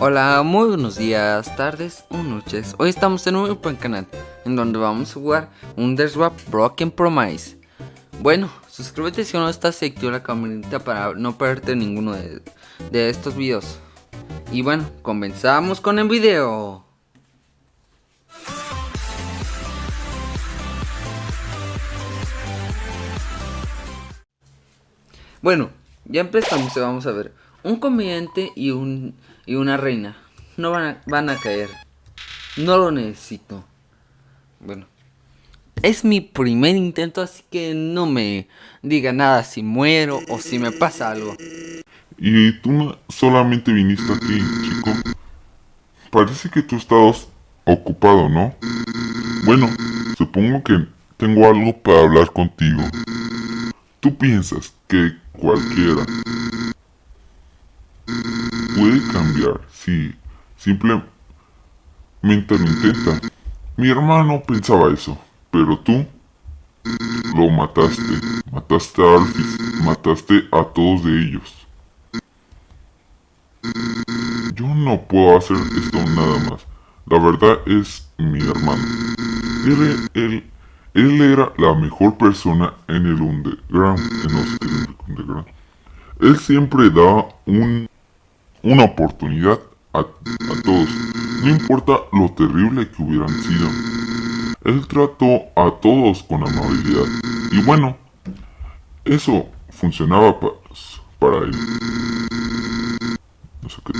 Hola, muy buenos días, tardes o noches. Hoy estamos en un buen canal en donde vamos a jugar un Swap Broken Promise. Bueno, suscríbete si no estás y activa la campanita para no perderte ninguno de, de estos videos. Y bueno, comenzamos con el video. Bueno, ya empezamos y vamos a ver. Un comediante y, un, y una reina. No van a, van a caer. No lo necesito. Bueno. Es mi primer intento, así que no me diga nada si muero o si me pasa algo. Y tú solamente viniste aquí, chico. Parece que tú estabas ocupado, ¿no? Bueno, supongo que tengo algo para hablar contigo. Tú piensas que cualquiera cambiar si simplemente lo intenta. Mi hermano pensaba eso, pero tú lo mataste. Mataste a Alfis, mataste a todos de ellos. Yo no puedo hacer esto nada más. La verdad es mi hermano. Él, él, él era la mejor persona en el underground. underground. Él siempre da un, una oportunidad a, todos. No importa lo terrible que hubieran sido. Él trató a todos con amabilidad. Y bueno, eso funcionaba para, él. No sé qué.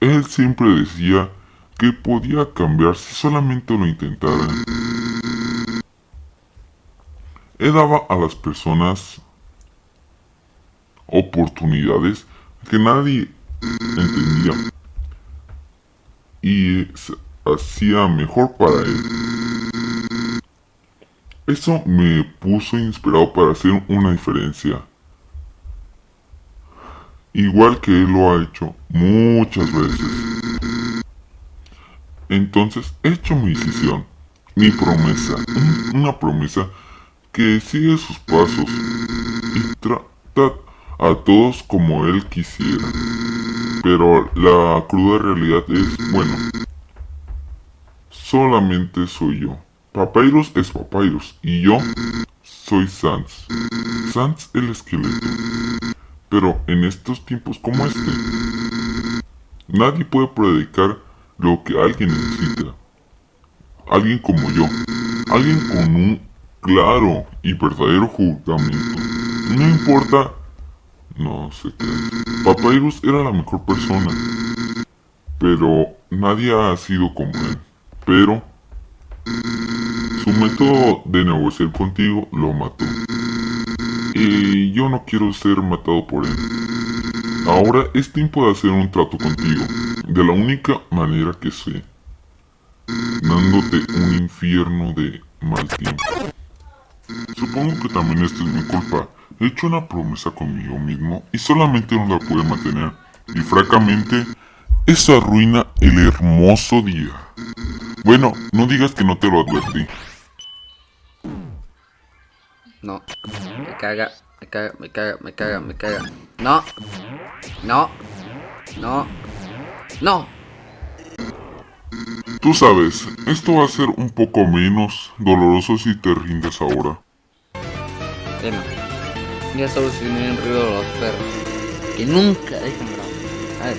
Él siempre decía que podía cambiar si solamente lo intentara. Él daba a las personas oportunidades que nadie entendía y hacía mejor para él. Eso me puso inspirado para hacer una diferencia. Igual que él lo ha hecho muchas veces. Entonces he hecho mi decisión, mi promesa, una promesa que sigue sus pasos y trata a todos como él quisiera. Pero la cruda realidad es, bueno, solamente soy yo. Papyrus es Papyrus y yo soy Sans. Sans el esqueleto. Pero en estos tiempos como este, nadie puede predicar lo que alguien necesita. Alguien como yo. Alguien con un claro y verdadero juramento. No importa no sé qué. Papyrus era la mejor persona. Pero nadie ha sido como él. Pero su método de negociar contigo lo mató. Y yo no quiero ser matado por él. Ahora es tiempo de hacer un trato contigo. De la única manera que sé. Dándote un infierno de mal tiempo. Supongo que también esto es mi culpa. He hecho una promesa conmigo mismo y solamente no la pude mantener. Y francamente, eso arruina el hermoso día. Bueno, no digas que no te lo advertí. No, me caga, me caga, me caga, me caga, me caga. No, no, no, no. Tú sabes, esto va a ser un poco menos doloroso si te rindes ahora. Bueno ya solucioné el ruido de los perros. Que nunca dejan. A ver.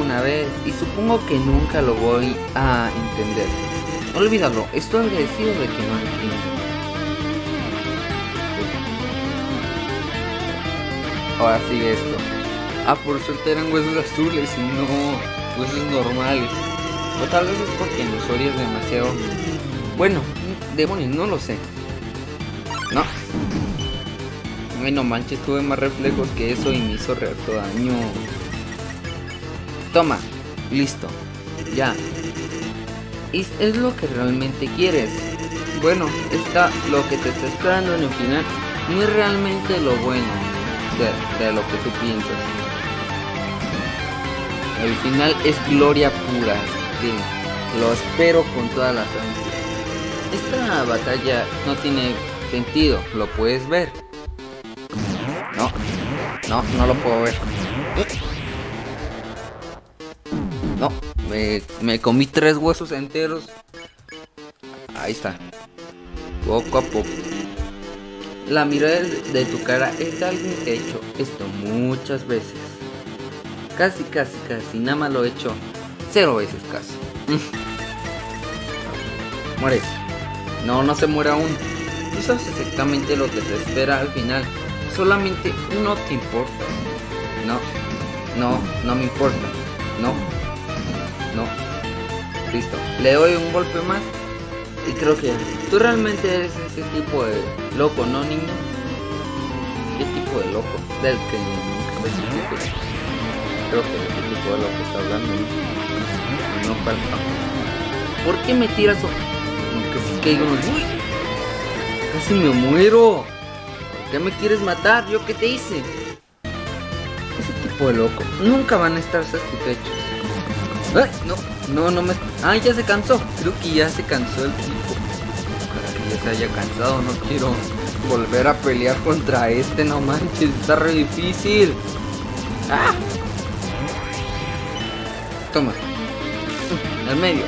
Una vez. Y supongo que nunca lo voy a entender. Olvídalo. Estoy agradecido de que no entiendo. Ahora sigue esto. Ah, por suerte eran huesos azules y no huesos normales. O tal vez es porque Nosoria es demasiado... Bueno, demonios, no lo sé. No. Ay, no manches, tuve más reflejos que eso y me hizo daño. Toma, listo, ya. Es, es lo que realmente quieres. Bueno, está lo que te está esperando en el final no es realmente lo bueno de, lo que tú piensas. El final es gloria pura. Lo espero con todas las ansias. Esta batalla no tiene sentido, lo puedes ver. No, no, no lo puedo ver. No, me, me comí tres huesos enteros. Ahí está. Poco a poco. La mirada de tu cara es de alguien que ha hecho esto muchas veces. Casi, casi, casi. Nada más lo he hecho cero veces casi. Mueres. No, no se muere aún. Tú sabes exactamente lo que te espera al final. Solamente no te importa. No, no, no me importa. No, no. Listo. Le doy un golpe más. Y creo que tú realmente eres ese tipo de loco, ¿no, niño? ¿Qué tipo de loco? Del que nunca ves Creo que ese tipo de loco está hablando, ¿no? Falta. ¿Por qué me tiras? Aunque si caigo Uy, casi me muero. ¿Por qué me quieres matar? ¿Yo qué te hice? Ese tipo de loco. Nunca van a estar satisfechos. No, no, no me... Ah, ya se cansó. Creo que ya se cansó el tipo. Para que ya se haya cansado, no quiero volver a pelear contra este, no manches, está re difícil. ¡Ah! Toma. Al medio.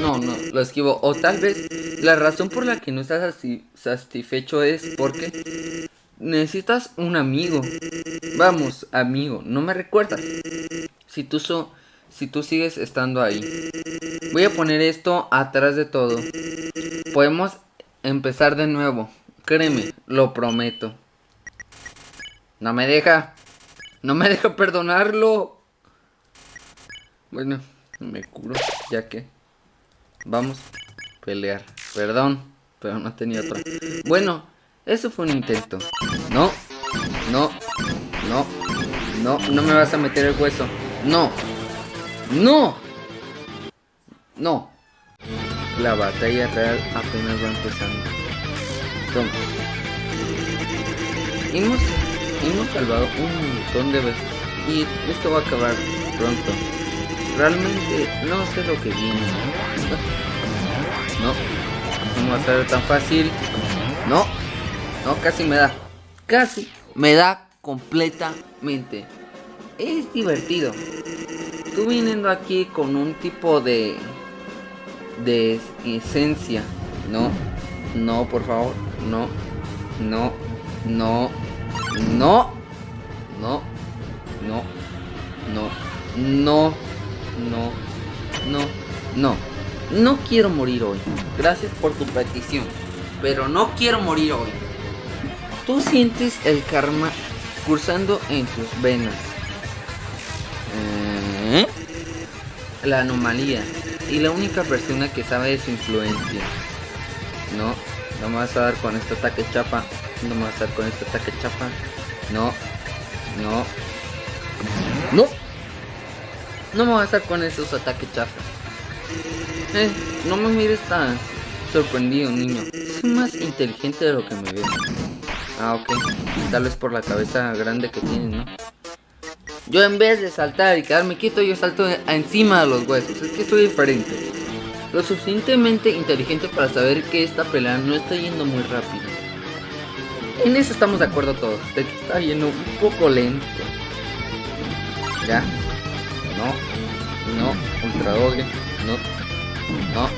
No, no, lo esquivo. O tal vez la razón por la que no estás satisfecho es porque necesitas un amigo. Vamos, amigo, no me recuerdas. Si tú so si tú sigues estando ahí. Voy a poner esto atrás de todo. Podemos empezar de nuevo. Créeme, lo prometo. No me deja. No me deja perdonarlo. Bueno, me curo, ya que. Vamos pelear. Perdón, pero no tenía otro. Bueno, eso fue un intento. No, no, no, no, no me vas a meter el hueso. No, ¡No! No. La batalla real apenas va empezando. Toma. Hemos, hemos salvado un montón de veces. Y esto va a acabar pronto. Realmente no sé lo que viene. No. No va a ser tan fácil. No. No, casi me da. Casi me da completamente. Es divertido tú viniendo aquí con un tipo de de esencia, no, no, por favor, no, no, no, no, no, no, no, no, no, no, no, no quiero morir hoy. Gracias por tu petición, pero no quiero morir hoy. Tú sientes el karma cursando en tus venas. ¿Eh? La anomalía. Y la única persona que sabe de su influencia. No, no me vas a dar con este ataque chapa. No me vas a dar con este ataque chapa. No, no, no. No me vas a dar con esos ataques chapa. Eh, no me mires tan sorprendido, niño. Soy más inteligente de lo que me ves. Ah, ok. Tal vez por la cabeza grande que tienes, ¿no? Yo en vez de saltar y quedarme quieto, yo salto encima de los huesos. Es que soy diferente. Lo suficientemente inteligente para saber que esta pelea no está yendo muy rápido. En eso estamos de acuerdo todos. De que está yendo un poco lento. Ya. No. No. Ultra doble. No. No.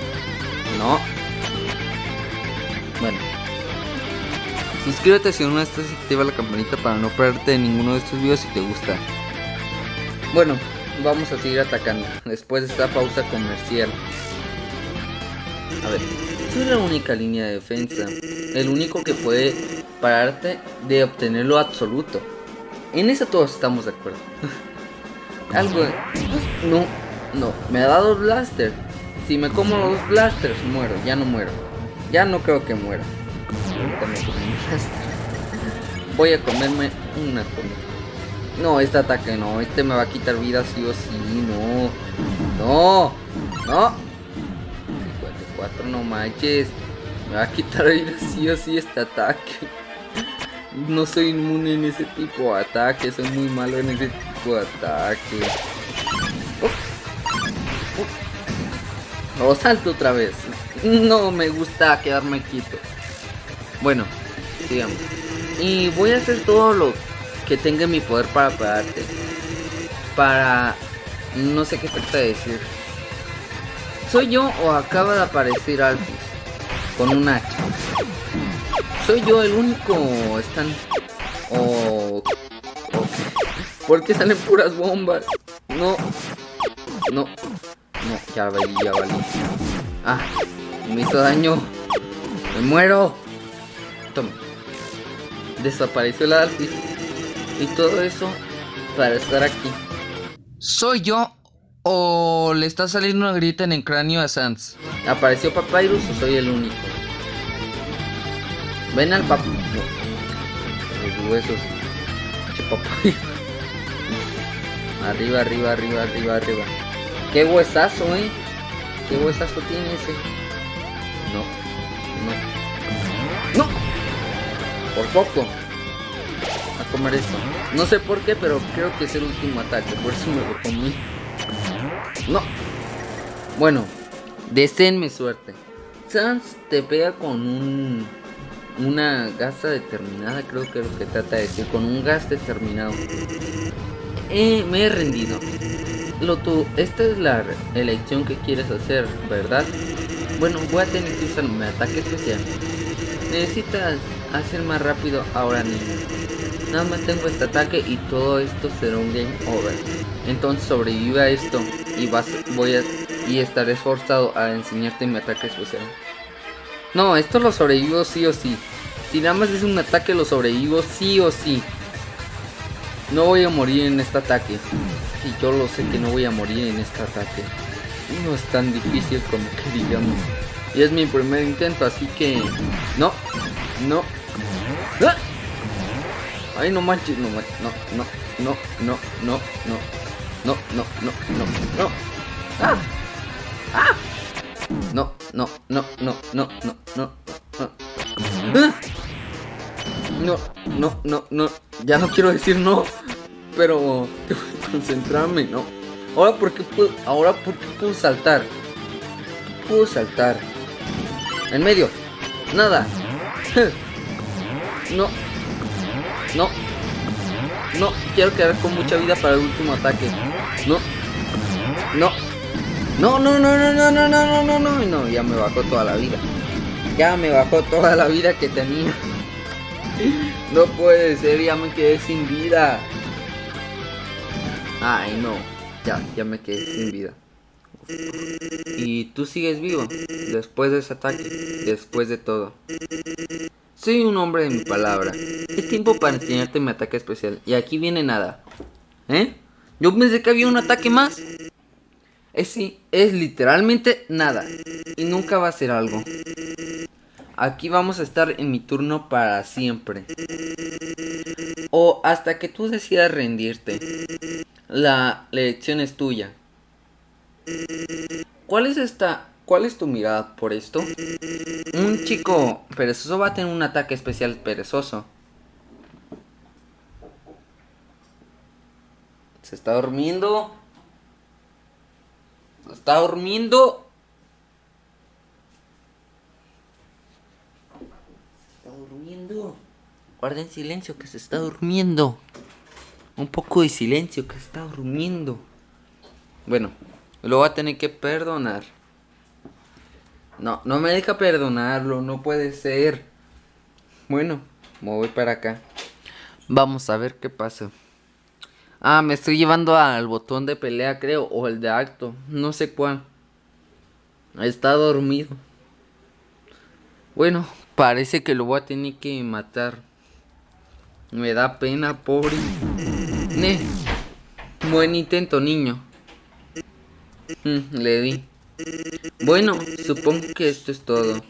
No. Bueno. Suscríbete si aún no estás y activa la campanita para no perderte ninguno de estos videos si te gusta. Bueno, vamos a seguir atacando después de esta pausa comercial. A ver, soy la única línea de defensa, el único que puede pararte de obtener lo absoluto. En eso todos estamos de acuerdo. Algo... No, no, me ha dado blaster. Si me como los blasters, muero, ya no muero. Ya no creo que muera. Voy a comerme una comida. No, este ataque no. Este me va a quitar vida sí o sí. No. No. No. 54, no manches. Me va a quitar vida sí o sí este ataque. No soy inmune en ese tipo de ataque. Soy muy malo en ese tipo de ataque. Oh, salto otra vez. No me gusta quedarme quieto. Bueno, sigamos. Y voy a hacer todo lo que tenga mi poder para pararte. Para No sé qué trata de decir. ¿Soy yo o acaba de aparecer Alphys? Con un hacha. ¿Soy yo el único? ¿Están...? O... ¿Por qué salen puras bombas? No. No. No, ya valí, ya valí. Ah, me hizo daño. Me muero. Toma. Desapareció la Alphys. Y todo eso para estar aquí. ¿Soy yo o le está saliendo una grita en el cráneo a Sans? ¿Apareció Papyrus o soy el único? Ven al papá. Los huesos. Che, Arriba, arriba, arriba, arriba, arriba. Qué huesazo, eh. Qué huesazo tiene ese. No. No. No. Por poco. A comer esto. No sé por qué, pero creo que es el último ataque. Por eso me lo comí. No. Bueno. Deseenme suerte. Sans te pega con un una gasa determinada, creo que es lo que trata de decir, con un gas determinado. Eh, me he rendido. Lo tú, esta es la elección que quieres hacer, ¿verdad? Bueno, voy a tener que usar mi ataque especial. Necesitas hacer más rápido ahora niño. Nada más tengo este ataque y todo esto será un game over. Entonces sobrevive a esto y vas, voy a y estaré esforzado a enseñarte mi ataque especial. No, esto lo sobrevivo sí o sí. Si nada más es un ataque, lo sobrevivo sí o sí. No voy a morir en este ataque. Y yo lo sé que no voy a morir en este ataque. No es tan difícil como que digamos. Y es mi primer intento, así que... No, no. ¡Ah! Ay, no manches, no manches. No, no, no, no, no, no. No, no, no, no, no. ¡Ah! ¡Ah! No, no, no, no, no, no, no, no. No, no, no, no. Ya no quiero decir no. Pero tengo que concentrarme, no. Ahora por qué puedo, ahora por qué puedo saltar. Puedo saltar. En medio. Nada. No. No. No, quiero quedar con mucha vida para el último ataque. No. No. No, no, no, no, no, no, no, no, no, no, ya me bajó toda la vida. Ya me bajó toda la vida que tenía. No puede ser, ya me quedé sin vida. Ay, no. Ya, ya me quedé sin vida. Y tú sigues vivo, después de ese ataque, después de todo. Soy un hombre de mi palabra. Es tiempo para enseñarte mi ataque especial. Y aquí viene nada. ¿Eh? Yo pensé que había un ataque más. Es, sí, es literalmente nada. Y nunca va a ser algo. Aquí vamos a estar en mi turno para siempre. O hasta que tú decidas rendirte. La lección es tuya. ¿Cuál es esta? ¿Cuál es tu mirada por esto? Un chico perezoso va a tener un ataque especial perezoso. Se está durmiendo. Está durmiendo. Está durmiendo. Guarden silencio que se está durmiendo. Un poco de silencio que se está durmiendo. Bueno, lo voy a tener que perdonar. No, no me deja perdonarlo, no puede ser. Bueno, me voy para acá. Vamos a ver qué pasa. Ah, me estoy llevando al botón de pelea, creo. O el de acto. No sé cuál. Está dormido. Bueno, parece que lo voy a tener que matar. Me da pena, pobre. Buen intento, niño. Mm, le di. Bueno, supongo que esto es todo.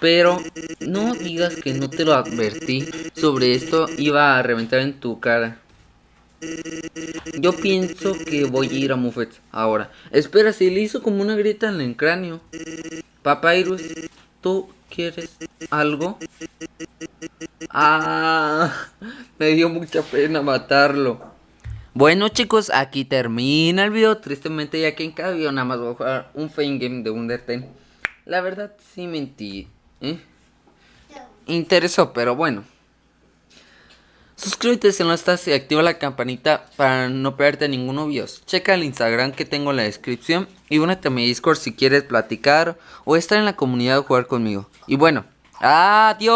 Pero no digas que no te lo advertí. Sobre esto iba a reventar en tu cara. Yo pienso que voy a ir a Muffet ahora. Espera, se le hizo como una grita en el cráneo. Papyrus, ¿tú quieres algo? Ah, me dio mucha pena matarlo. Bueno chicos, aquí termina el video. Tristemente ya que en cada video nada más voy a jugar un fame game de Undertale. La verdad sí mentí. ¿eh? Interesó, pero bueno. Suscríbete si no estás y activa la campanita para no perderte ninguno videos. Checa el Instagram que tengo en la descripción y únete a mi Discord si quieres platicar o estar en la comunidad o jugar conmigo. Y bueno, adiós.